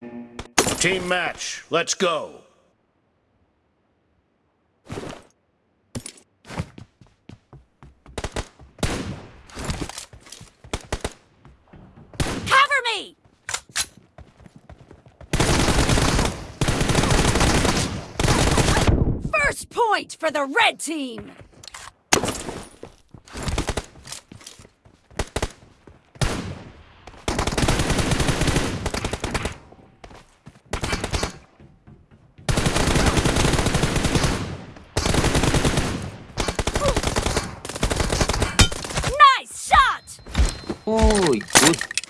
Team match, let's go. Cover me! First point for the red team!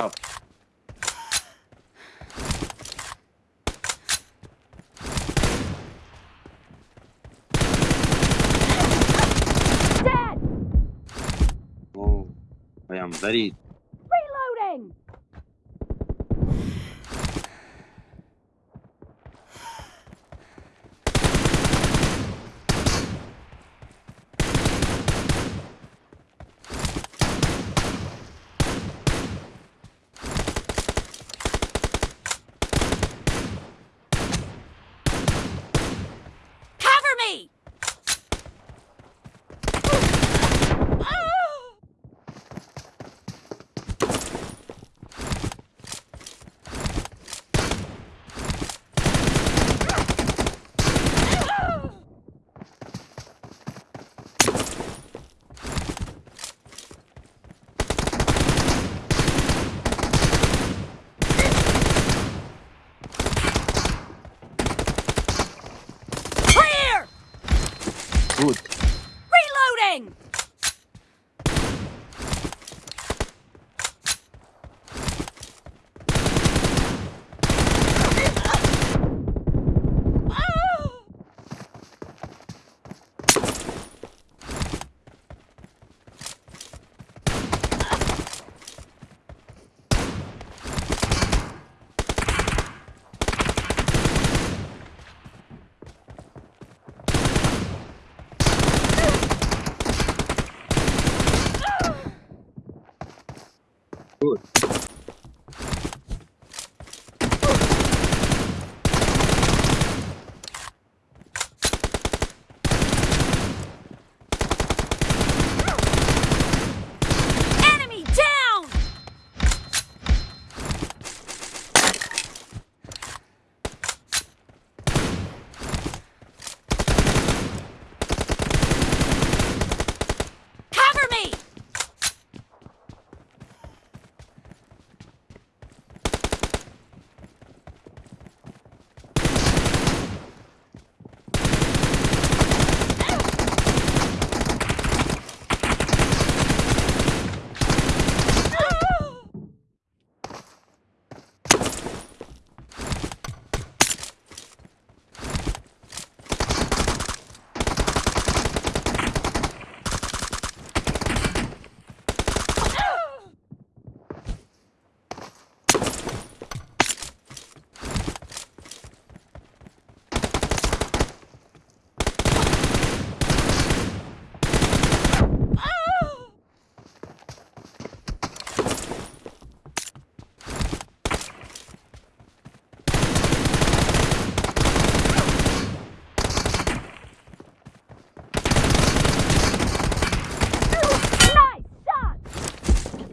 Good job. Dead! Oh, I am very Reloading! Cover me! Clear! Good. Reloading!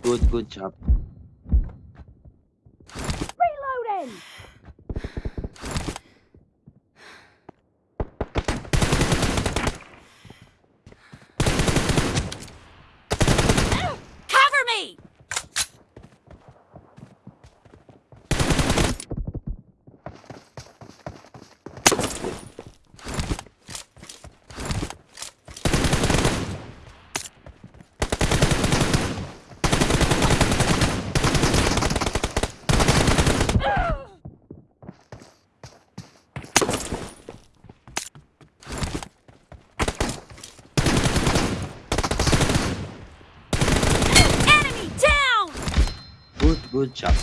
Good, good job. Good, good job.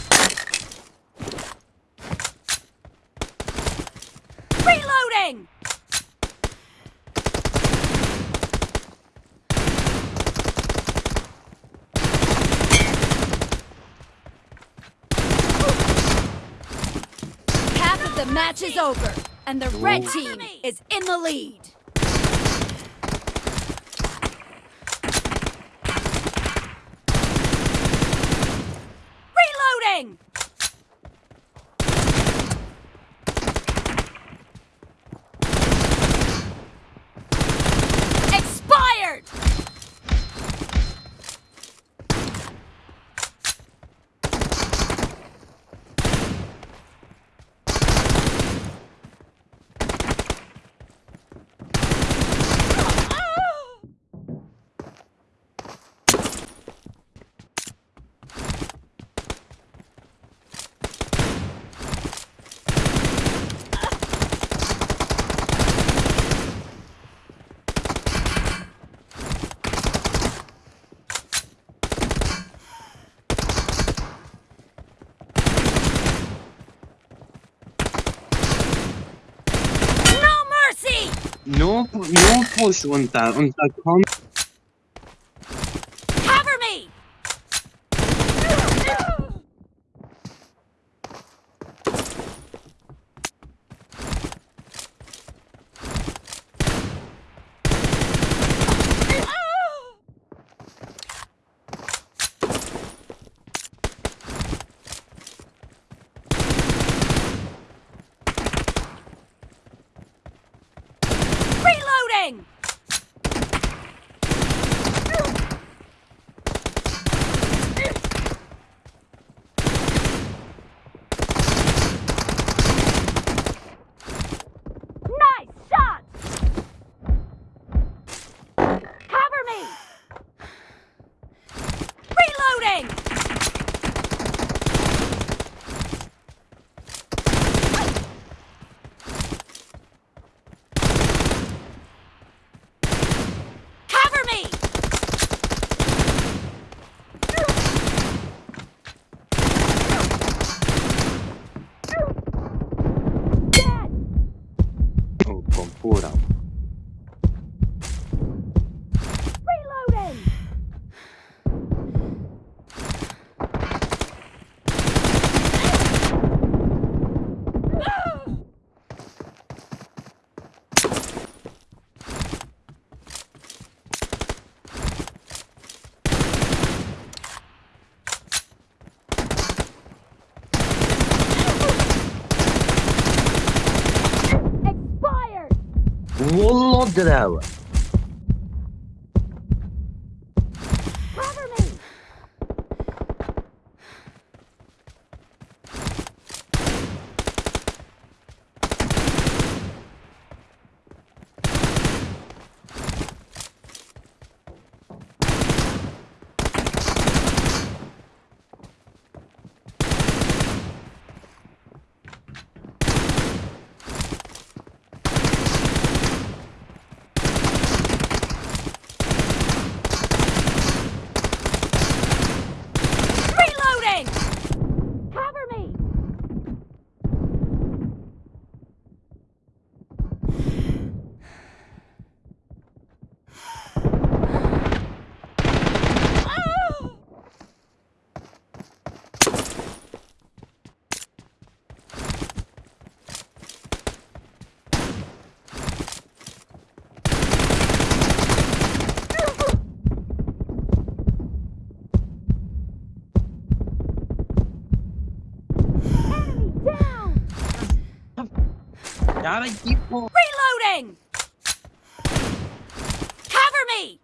Reloading! Half of the match is over, and the red team is in the lead. Reloading! Expired! No mercy! No, no push unter, unter komm. Cover me! Reloading! Nice shot! Cover me! Reloading! Cover me! Dead! Oh, kom pura. Reloading! Expired! did ela. down! Gotta keep Reloading! Cover me!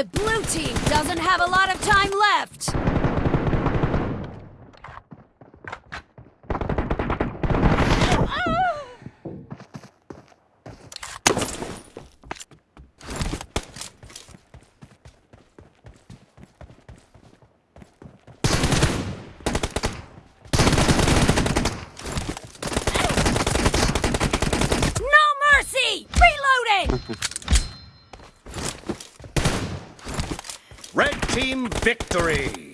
The blue team doesn't have a lot of time left. Ah! No mercy! Reloading! team victory.